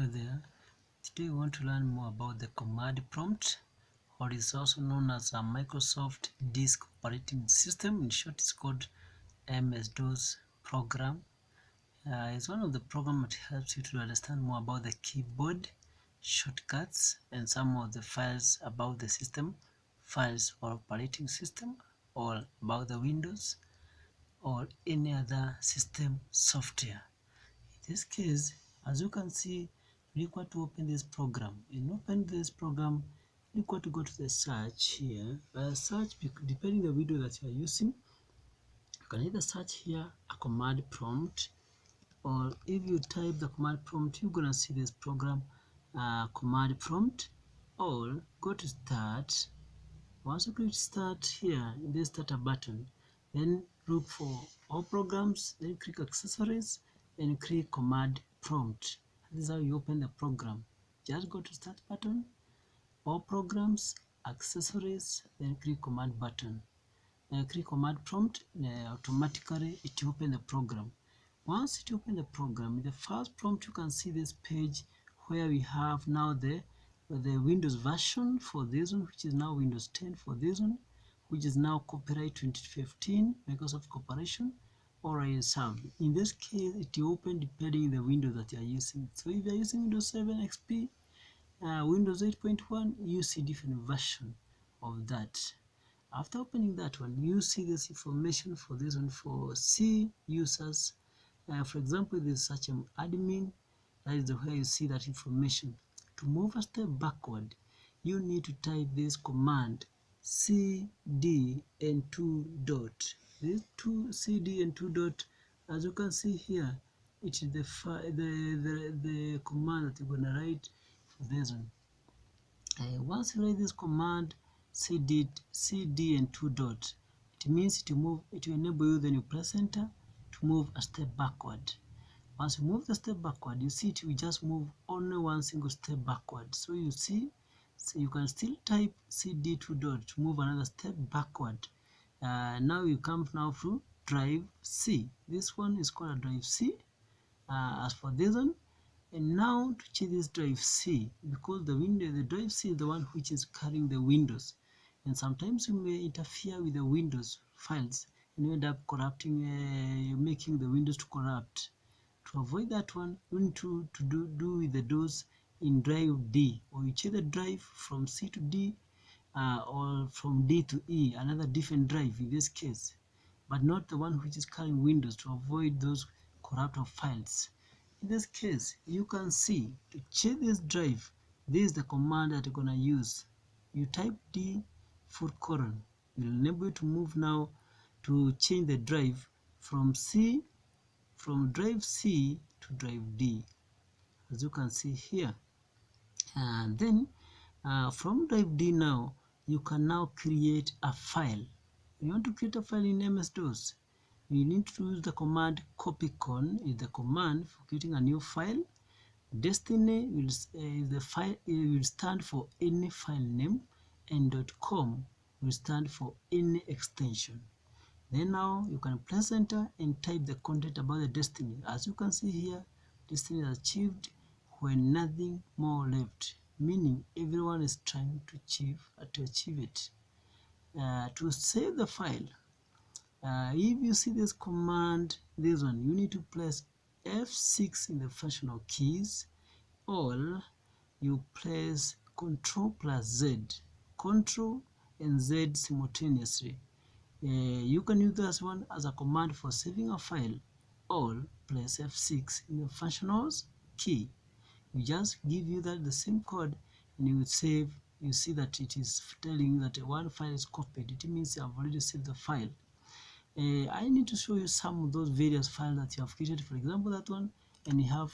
hello there. Today we want to learn more about the command prompt or is also known as a Microsoft disk operating system. In short it's called MS-DOS program. Uh, it's one of the program that helps you to understand more about the keyboard shortcuts and some of the files about the system files or operating system or about the Windows or any other system software. In this case as you can see require to open this program. And open this program required to go to the search here. Uh, search depending the video that you are using you can either search here a command prompt or if you type the command prompt you're gonna see this program uh, command prompt. Or go to start. Once you click start here in this starter button. Then look for all programs then click accessories and click command prompt this is how you open the program. Just go to start button all programs accessories then click command button. Click command prompt uh, automatically it open the program. Once it open the program the first prompt you can see this page where we have now the the windows version for this one which is now windows 10 for this one which is now copyright 2015 microsoft corporation or ISM. In this case, it will open depending the window that you are using. So if you are using Windows 7 XP, uh, Windows 8.1, you see different version of that. After opening that one, you see this information for this one for C users. Uh, for example, this such an admin, that is the way you see that information. To move a step backward, you need to type this command cd and 2 dot these two cd and two dot. As you can see here it is the the, the the command that you're gonna write this one. Uh, once you write this command cd cd and two dot it means to move it will enable you then you press enter to move a step backward. Once you move the step backward you see it will just move only one single step backward. So you see so you can still type cd two dot to move another step backward uh, now you come now to drive C. This one is called a drive C uh, as for this one. And now to change this drive C because the window the drive C is the one which is carrying the windows. And sometimes you may interfere with the windows files and you end up corrupting uh, making the windows to corrupt. To avoid that one you need to, to do, do with the DOS in drive D. Or you change the drive from C to D uh, or from D to E, another different drive in this case, but not the one which is carrying Windows to avoid those corrupt files. In this case, you can see to change this drive, this is the command that you're gonna use. You type D full colon. It will enable you to move now to change the drive from C, from drive C to drive D, as you can see here. And then uh, from drive D now, you can now create a file. You want to create a file in MS-DOS. You need to use the command copycon is the command for creating a new file. Destiny will, uh, the file it will stand for any file name and .com will stand for any extension. Then now you can press enter and type the content about the destiny. As you can see here, destiny is achieved when nothing more left meaning everyone is trying to achieve uh, to achieve it. Uh, to save the file uh, if you see this command this one you need to press F6 in the functional keys or you press Control plus Z Control and Z simultaneously. Uh, you can use this one as a command for saving a file or press F6 in the functionals key we just give you that the same code and you would save you see that it is telling you that one file is copied. It means you have already saved the file. Uh, I need to show you some of those various files that you have created. For example that one and you have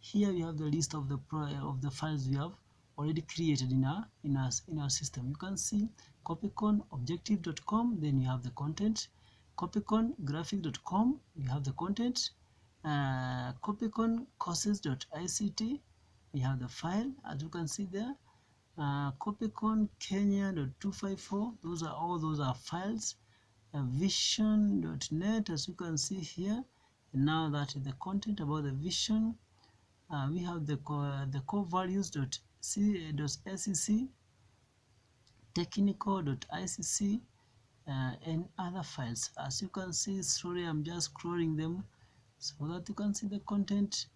here you have the list of the pro of the files we have already created in our in our in our system. You can see copycon objective.com then you have the content. Copycon graphic.com you have the content uh, copycon courses.ict we have the file as you can see there. Uh, copycon kenya.254 those are all those are files. Uh, vision.net as you can see here. And now that is the content about the vision. Uh, we have the core, the core values dot c dot scc technical.icc uh, and other files. As you can see slowly i'm just scrolling them so that you can see the content.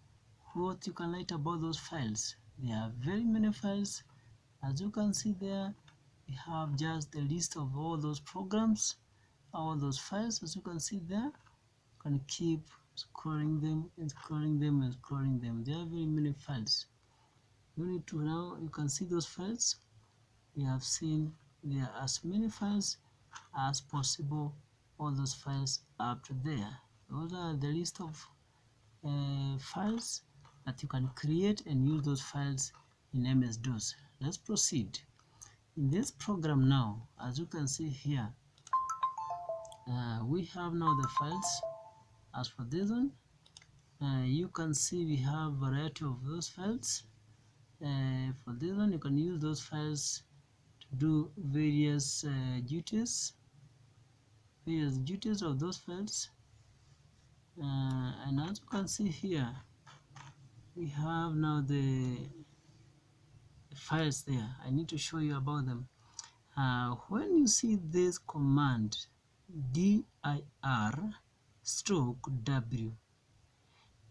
What you can write about those files. There are very many files. As you can see there we have just the list of all those programs all those files. As you can see there you can keep scrolling them and scrolling them and scrolling them. There are very many files. You need to now you can see those files. We have seen there are as many files as possible. All those files up to there those are the list of uh, files that you can create and use those files in MS-DOS let's proceed. In this program now as you can see here uh, we have now the files. As for this one uh, you can see we have a variety of those files. Uh, for this one you can use those files to do various uh, duties. Various duties of those files and as you can see here we have now the files there. I need to show you about them. Uh, when you see this command dir stroke w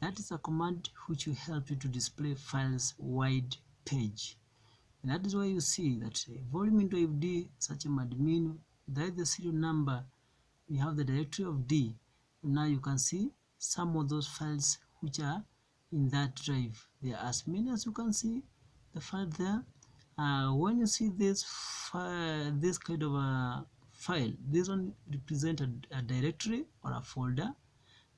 that is a command which will help you to display files wide page. And that is why you see that volume into fd such a admin there is the serial number. We have the directory of d now you can see some of those files which are in that drive. There are as many as you can see the file there. Uh, when you see this file, this kind of a file this one represent a, a directory or a folder.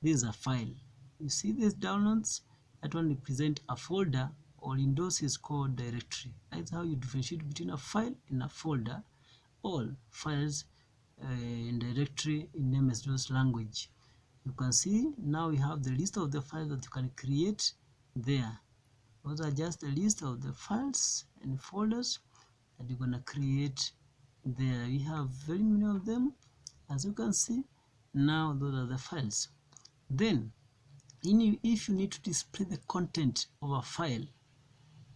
This is a file. You see these downloads? That one represent a folder or in those is called directory. That's how you differentiate between a file and a folder. All files uh, in directory in MS-DOS language you can see now we have the list of the files that you can create there. Those are just a list of the files and folders that you're gonna create there. We have very many of them. As you can see now those are the files. Then in, if you need to display the content of a file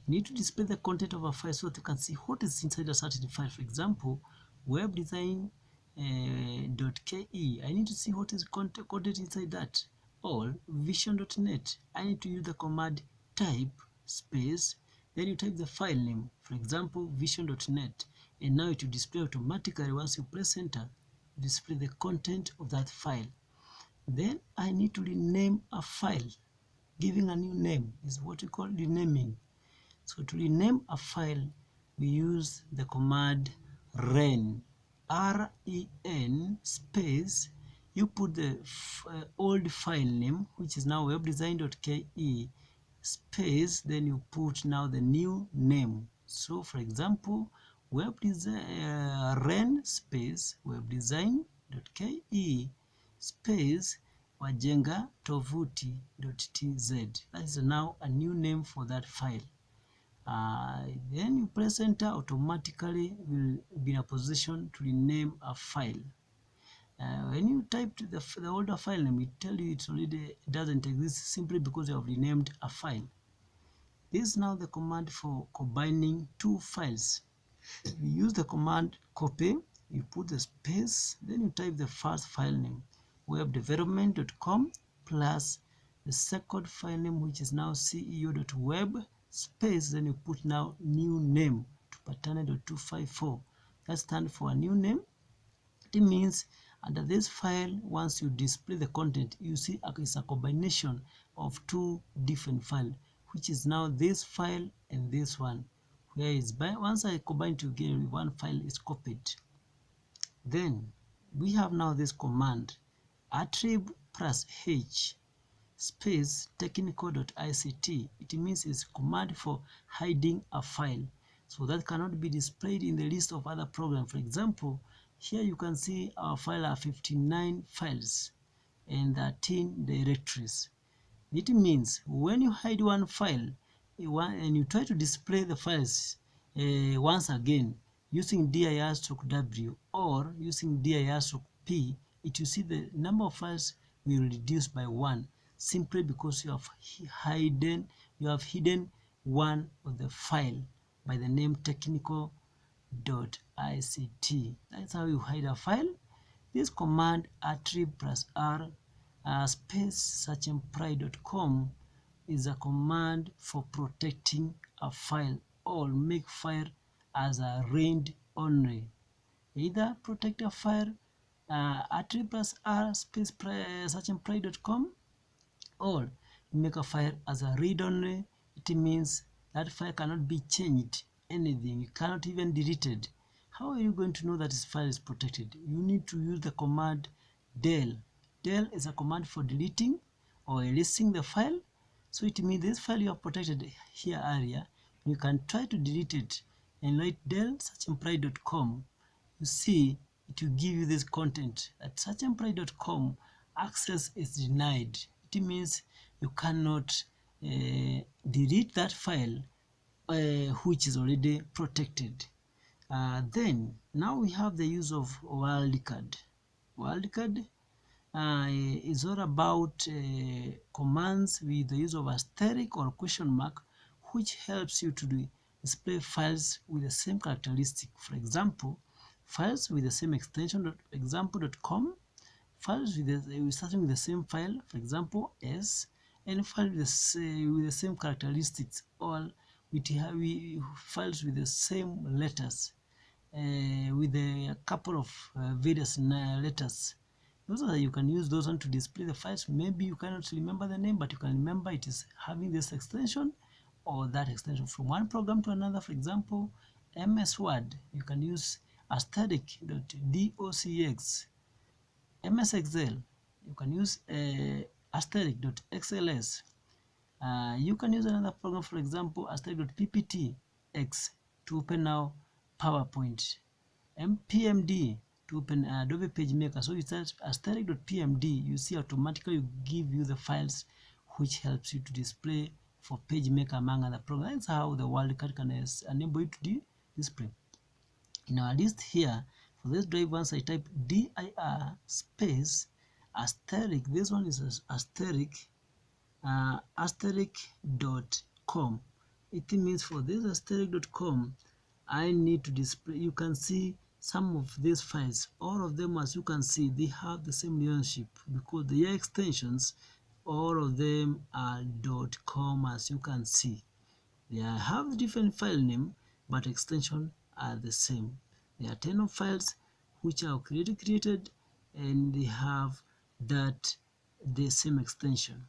you need to display the content of a file so that you can see what is inside a certain file. For example web design uh, .ke. I need to see what is content inside that. Or vision.net I need to use the command type space. Then you type the file name. For example vision.net and now it will display automatically once you press enter display the content of that file. Then I need to rename a file. Giving a new name is what we call renaming. So to rename a file we use the command ren ren space you put the uh, old file name which is now webdesign.ke space then you put now the new name. So for example web design uh, ren space webdesign.ke space wajenga tovuti.tz that is now a new name for that file uh, then you press enter automatically will be in a position to rename a file. Uh, when you type the, the older file name it tell you it already doesn't exist simply because you have renamed a file. This is now the command for combining two files. You use the command copy you put the space then you type the first file name webdevelopment.com plus the second file name which is now ceo.web space then you put now new name to patana.254 that stands for a new name. It means under this file once you display the content you see it's a combination of two different files which is now this file and this one where is by once I combine together one file is copied. Then we have now this command attrib plus h space technical.ict it means it's command for hiding a file. So that cannot be displayed in the list of other programs. For example here you can see our file are 59 files and 13 directories. It means when you hide one file and you try to display the files uh, once again using dir stroke w or using dir stroke p it you see the number of files will reduce by one simply because you have hidden you have hidden one of the file by the name technical.ict. That's how you hide a file. This command attrib plus r uh, space searchempri.com is a command for protecting a file or make file as a read only. Either protect a file uh, attrib plus r space searchempri.com or make a file as a read only. It means that file cannot be changed anything. You cannot even delete it. How are you going to know that this file is protected? You need to use the command del. Del is a command for deleting or erasing the file so it means this file you have protected here area, you can try to delete it and write del searchempri.com. You see, it will give you this content at searchempri.com access is denied. It means you cannot uh, delete that file uh, which is already protected. Uh, then now we have the use of wildcard. Wildcard uh, is all about uh, commands with the use of asterisk or question mark which helps you to do, display files with the same characteristic. For example, files with the same extension example.com, files with, the, starting with the same file, for example, s, and files with the, with the same characteristics, all with we, files with the same letters, uh, with a couple of uh, various letters. Those are you can use those one to display the files. Maybe you cannot remember the name but you can remember it is having this extension or that extension from one program to another. For example ms word you can use asterisk.docx ms excel you can use uh, asterisk.xls uh, you can use another program for example asterisk.pptx to open now powerpoint mpmd to open Adobe PageMaker. So you search asterisk.pmd, you see automatically you give you the files which helps you to display for Page Maker among other programs. That's how the wildcard can enable you to display. In our list here, for this drive once I type dir space asterisk, this one is asterisk, uh, asterisk.com. It means for this asterisk.com, I need to display, you can see some of these files. All of them as you can see they have the same relationship because the extensions. All of them are dot .com as you can see. They have different file name but extension are the same there are 10 of files which are created created and they have that the same extension.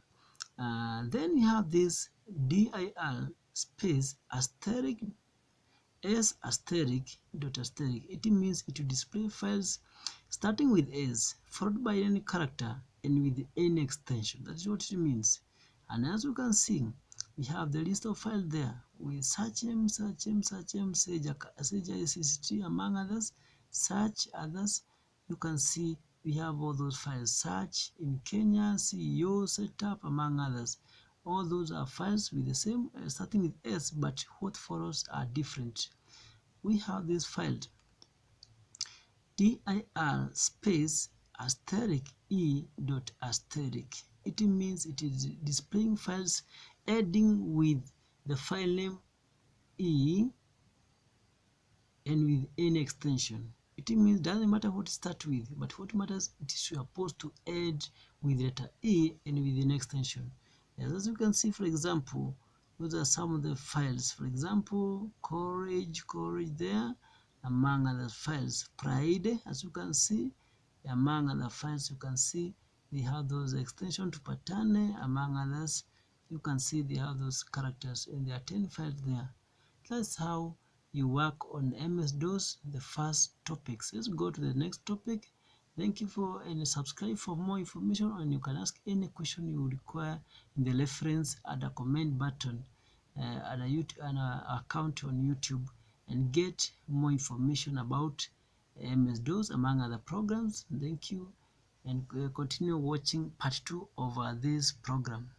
Uh, then you have this dir space asterisk s asterisk dot asterisk. It means it will display files starting with s followed by any character and with any extension. That's what it means. And as you can see we have the list of files there. We search them search them search m sage sage among others search others. You can see we have all those files. Search in kenya ceo setup among others. All those are files with the same uh, starting with s but what follows are different. We have this file. Dir space asterisk e dot asterisk. It means it is displaying files adding with the file name e and with any extension. It means doesn't matter what to start with but what matters it is supposed to add with letter e and with an extension. As you can see for example those are some of the files. For example courage courage there among other files. Pride as you can see among other files you can see we have those extension to patane among others you can see they have those characters and there are 10 files there that's how you work on MS-DOS the first topics let's go to the next topic Thank you for and subscribe for more information and you can ask any question you require in the reference at the comment button uh, at a YouTube an account on YouTube and get more information about MS-DOS among other programs. Thank you and uh, continue watching part 2 of uh, this program.